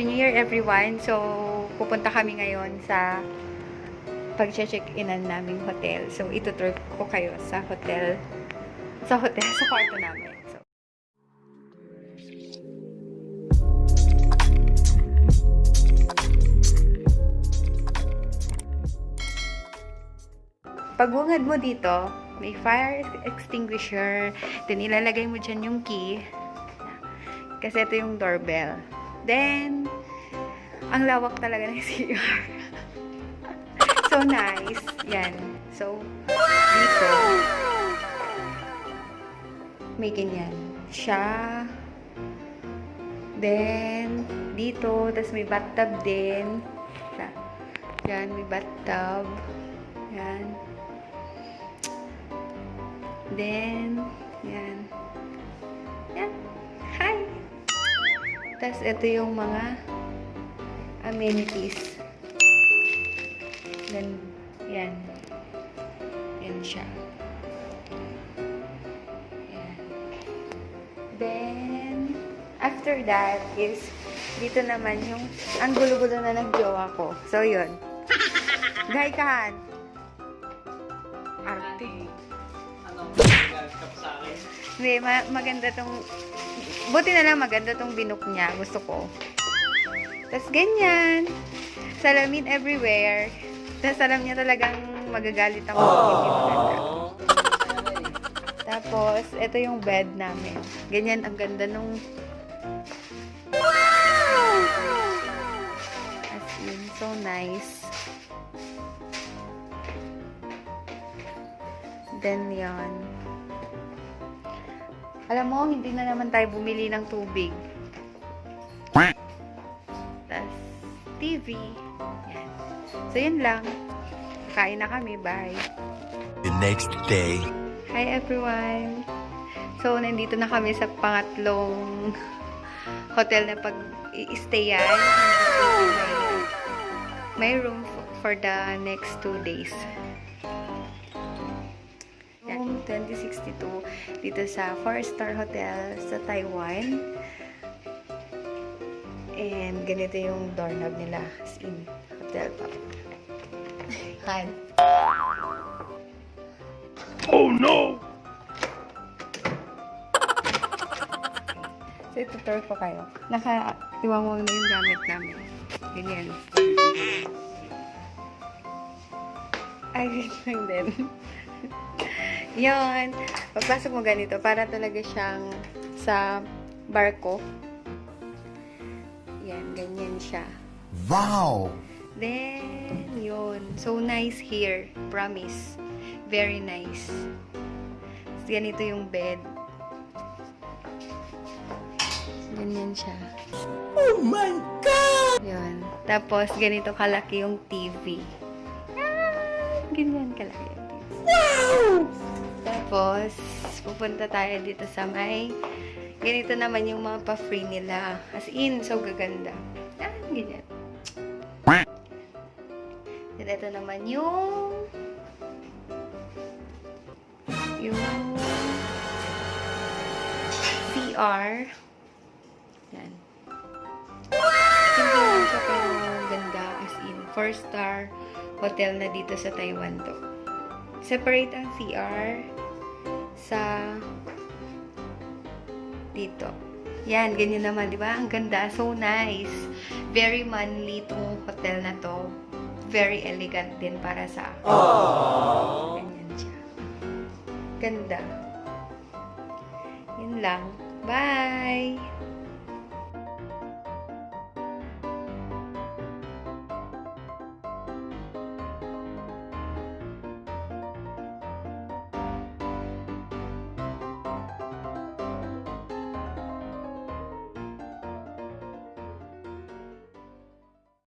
Happy New Year everyone! So, pupunta kami ngayon sa pag-check-inan naming hotel. So, itutur ko kayo sa hotel, sa hotel, sa kwarto namin. So, pagbungad mo dito, may fire extinguisher. Then, ilalagay mo dyan yung key. Kasi ito yung doorbell. Then, ang lawak talaga ng CR. so nice. Yan. So, dito, may ganyan. Siya. Then, dito, tas may bathtub din. Yan, may bathtub. Yan. Then. Yan. Tapos, ito yung mga amenities. Then, yan. Yan siya. Yan. Then, after that is, dito naman yung, ang gulo-gulo na ng jowa ko. So, yun. Gay kahan. Arte. Ano, nagkap sa akin? Hindi, ma- maganda tong... Buti na lang maganda tong binook niya. Gusto ko. Tapos ganyan. Salamin everywhere. Tapos alam niya talagang magagalit ako. Tapos, ito yung bed namin. Ganyan, ang ganda nung... As in, so nice. Then, yon. Alam mo, hindi na naman tayo bumili ng tubig. Tapos, TV. Yan. So, yun lang. Kain na kami. Bye. The next day. Hi everyone! So, nandito na kami sa pangatlong hotel na pag-i-stayan. May room for the next two days. Room 2062 dito sa 4-star hotel sa Taiwan. And ganito yung doorknob nila as in hotel pa. Hi. So, itutur ko kayo. Naka-iwang mo na yung gamit namin. Ganyan. Ay, lang din. Yun. Pagpasok mo ganito, para talaga siyang sa barko. Yan, ganyan siya. Wow! Then, yun. So nice here. Promise. Very nice. Ganito yung bed. Ganyan siya. Oh my God! Yun. Tapos, ganito kalaki yung TV. Ah, ganyan kalaki TV. Tapos, pupunta tayo dito sa may ganito naman yung mga pa-free nila. As in, so gaganda. Ah, ganyan. Then, ito naman yung yung CR. Yan. Simple lang siya ganda as in. Four star hotel na dito sa Taiwan to. Separate ang CR sa dito. Yan, ganyan naman, di ba? Ang ganda. So nice. Very manly tong hotel na to. Very elegant din para sa akin. Ganyan siya. Ganda. Yun lang. Bye!